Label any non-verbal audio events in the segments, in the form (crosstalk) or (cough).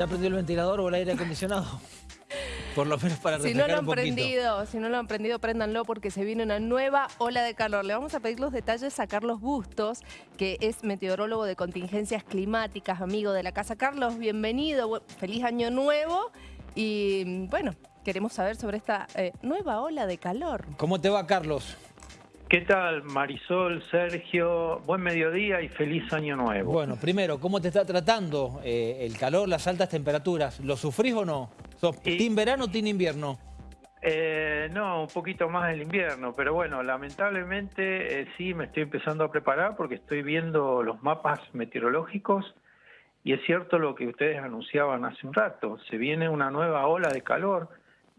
¿Ya prendió el ventilador o el aire acondicionado? (laughs) Por lo menos para Si no lo han un prendido, si no lo han prendido, préndanlo porque se viene una nueva ola de calor. Le vamos a pedir los detalles a Carlos Bustos, que es meteorólogo de contingencias climáticas, amigo de la casa. Carlos, bienvenido, feliz año nuevo. Y bueno, queremos saber sobre esta eh, nueva ola de calor. ¿Cómo te va, Carlos? ¿Qué tal, Marisol, Sergio? Buen mediodía y feliz año nuevo. Bueno, primero, ¿cómo te está tratando eh, el calor, las altas temperaturas? ¿Lo sufrís o no? ¿Sos Y- team verano o team invierno? Eh, no, un poquito más el invierno, pero bueno, lamentablemente eh, sí me estoy empezando a preparar porque estoy viendo los mapas meteorológicos y es cierto lo que ustedes anunciaban hace un rato, se viene una nueva ola de calor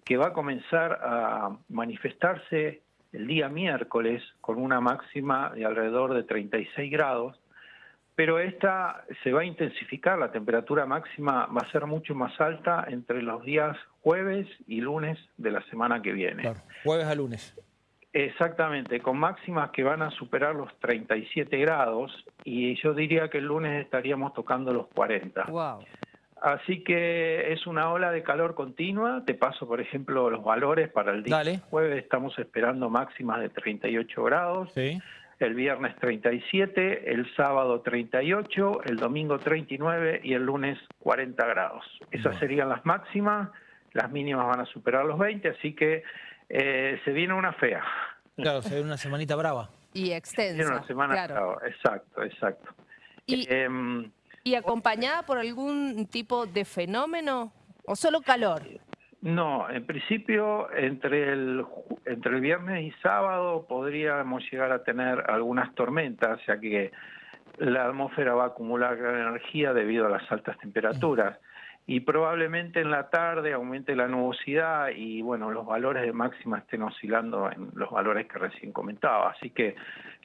que va a comenzar a manifestarse el día miércoles con una máxima de alrededor de 36 grados, pero esta se va a intensificar, la temperatura máxima va a ser mucho más alta entre los días jueves y lunes de la semana que viene. Claro, jueves a lunes. Exactamente, con máximas que van a superar los 37 grados y yo diría que el lunes estaríamos tocando los 40. Wow. Así que es una ola de calor continua. Te paso, por ejemplo, los valores para el día Dale. jueves. Estamos esperando máximas de 38 grados. Sí. El viernes 37, el sábado 38, el domingo 39 y el lunes 40 grados. Esas Bueno. serían las máximas. Las mínimas van a superar los 20, así que eh, se viene una fea. Claro, se ve una semanita brava. Y Se viene extensa. una semana claro. brava. Exacto, exacto. Y, Em, y acompañada por algún tipo de fenómeno o solo calor. No, en principio entre el entre el viernes y sábado podríamos llegar a tener algunas tormentas, ya que la atmósfera va a acumular gran energía debido a las altas temperaturas y probablemente en la tarde aumente la nubosidad y bueno, los valores de máxima estén oscilando en los valores que recién comentaba, así que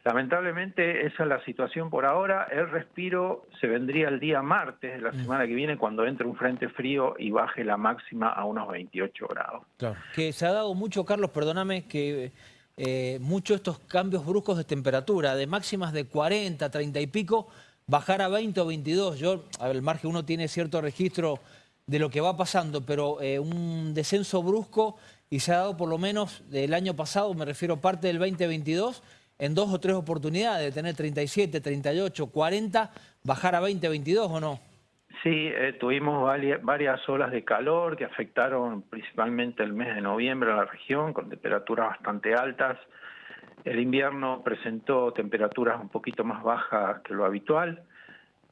lamentablemente esa es la situación por ahora, el respiro se vendría el día martes de la semana que viene cuando entre un frente frío y baje la máxima a unos 28 grados. Claro. Que se ha dado mucho, Carlos, perdóname, que eh, muchos estos cambios bruscos de temperatura, de máximas de 40, 30 y pico, bajar a 20 o 22. Yo, a ver, el margen uno tiene cierto registro de lo que va pasando, pero eh, un descenso brusco y se ha dado por lo menos del año pasado, me refiero parte del 2022, en dos o tres oportunidades, de tener 37, 38, 40, bajar a 20, 22 o no. Sí, eh, tuvimos varia- varias olas de calor que afectaron principalmente el mes de noviembre a la región, con temperaturas bastante altas. El invierno presentó temperaturas un poquito más bajas que lo habitual.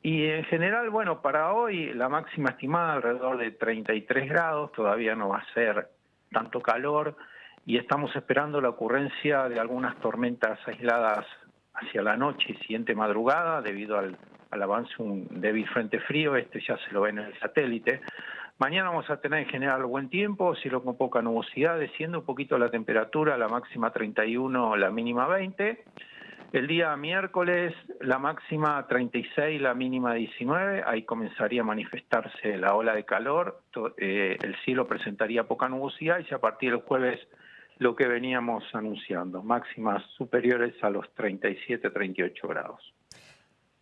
Y en general, bueno, para hoy la máxima estimada alrededor de 33 grados, todavía no va a ser tanto calor y estamos esperando la ocurrencia de algunas tormentas aisladas hacia la noche y siguiente madrugada debido al, al avance de un débil frente frío, este ya se lo ve en el satélite. Mañana vamos a tener en general buen tiempo, cielo con poca nubosidad, desciende un poquito la temperatura, la máxima 31, la mínima 20. El día miércoles la máxima 36, la mínima 19, ahí comenzaría a manifestarse la ola de calor, eh, el cielo presentaría poca nubosidad y ya a partir del jueves lo que veníamos anunciando, máximas superiores a los 37, 38 grados.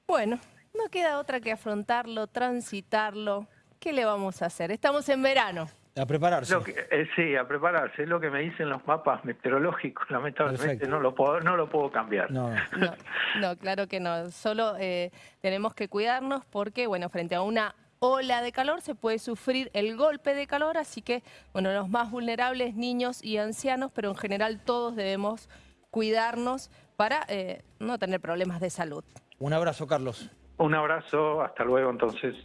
Bueno, no queda otra que afrontarlo, transitarlo. ¿Qué le vamos a hacer? Estamos en verano. A prepararse. Lo que, eh, sí, a prepararse, es lo que me dicen los mapas meteorológicos, (laughs) lamentablemente Perfecto. no lo puedo, no lo puedo cambiar. No, no. (laughs) No, no, claro que no. Solo eh, tenemos que cuidarnos porque, bueno, frente a una ola de calor se puede sufrir el golpe de calor, así que, bueno, los más vulnerables, niños y ancianos, pero en general todos debemos cuidarnos para eh, no tener problemas de salud. Un abrazo, Carlos. Un abrazo, hasta luego entonces.